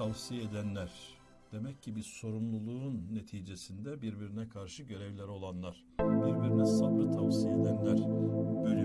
tavsiye edenler. Demek ki bir sorumluluğun neticesinde birbirine karşı görevleri olanlar, birbirine sabrı tavsiye edenler, bölüm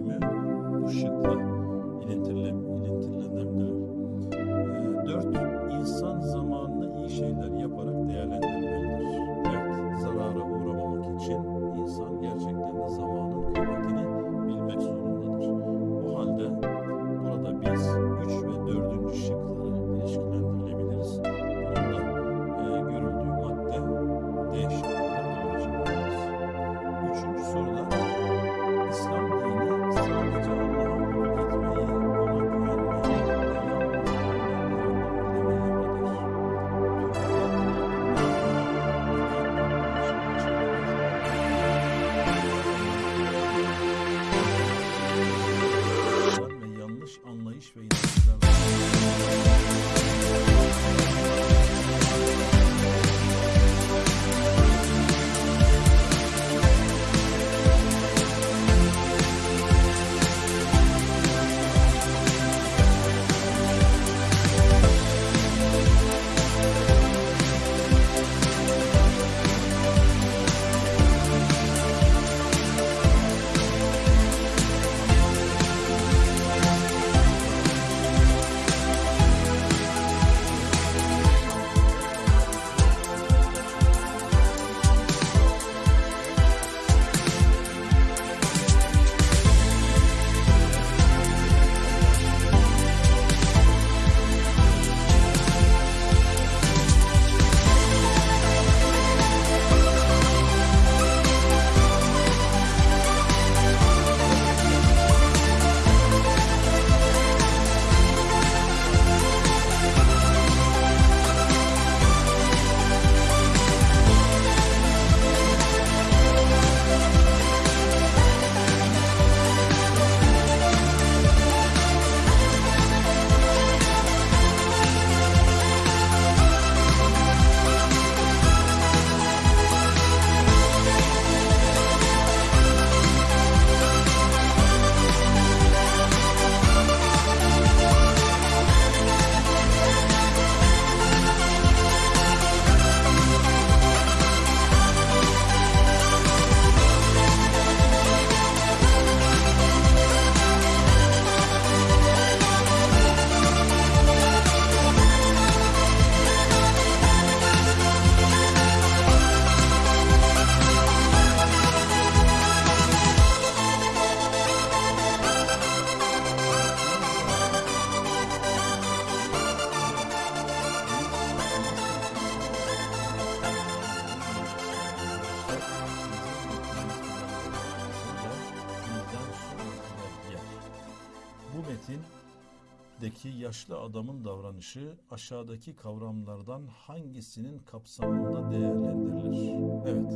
metindeki yaşlı adamın davranışı aşağıdaki kavramlardan hangisinin kapsamında değerlendirilir? Evet.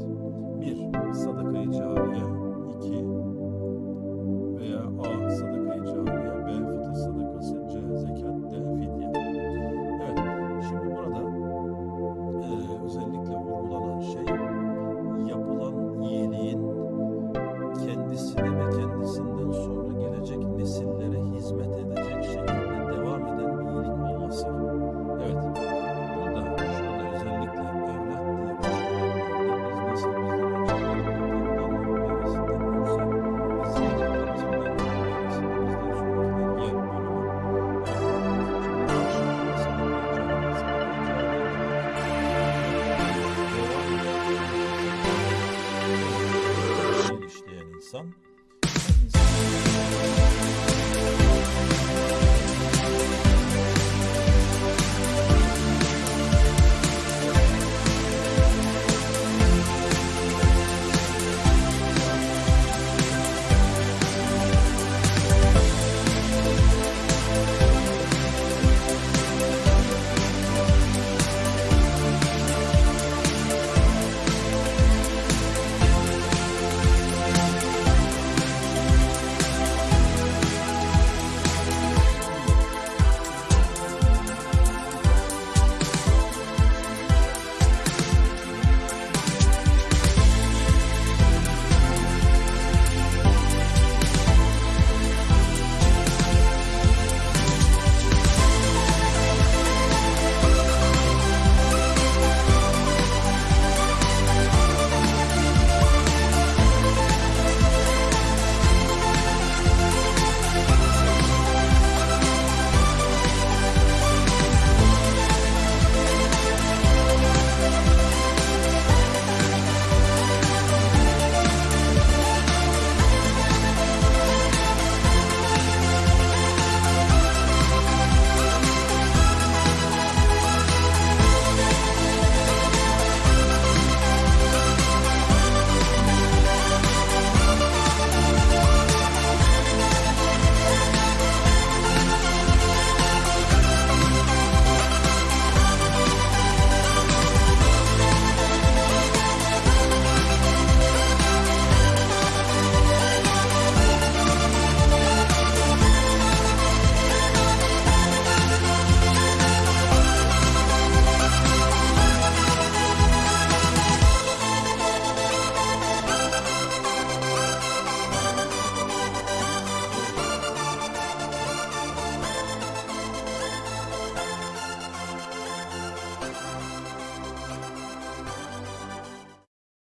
1. Sadakayı cariye 2.